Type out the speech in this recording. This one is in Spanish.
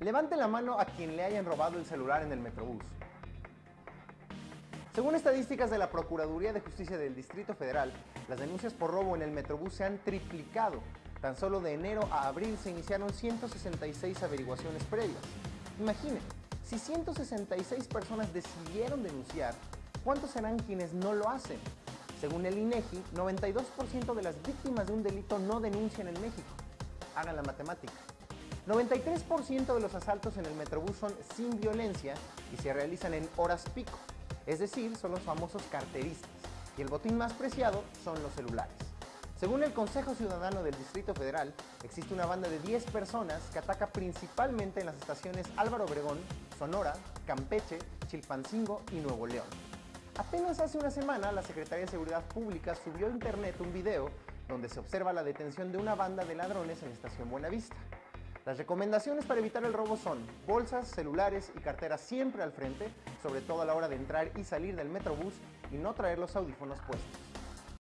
Levante la mano a quien le hayan robado el celular en el Metrobús. Según estadísticas de la Procuraduría de Justicia del Distrito Federal, las denuncias por robo en el Metrobús se han triplicado. Tan solo de enero a abril se iniciaron 166 averiguaciones previas. Imaginen, si 166 personas decidieron denunciar, ¿cuántos serán quienes no lo hacen? Según el INEGI, 92% de las víctimas de un delito no denuncian en México. Hagan la matemática. 93% de los asaltos en el Metrobús son sin violencia y se realizan en horas pico, es decir, son los famosos carteristas, y el botín más preciado son los celulares. Según el Consejo Ciudadano del Distrito Federal, existe una banda de 10 personas que ataca principalmente en las estaciones Álvaro Obregón, Sonora, Campeche, Chilpancingo y Nuevo León. Apenas hace una semana, la Secretaría de Seguridad Pública subió a internet un video donde se observa la detención de una banda de ladrones en la estación Buenavista. Las recomendaciones para evitar el robo son bolsas, celulares y carteras siempre al frente, sobre todo a la hora de entrar y salir del Metrobús y no traer los audífonos puestos.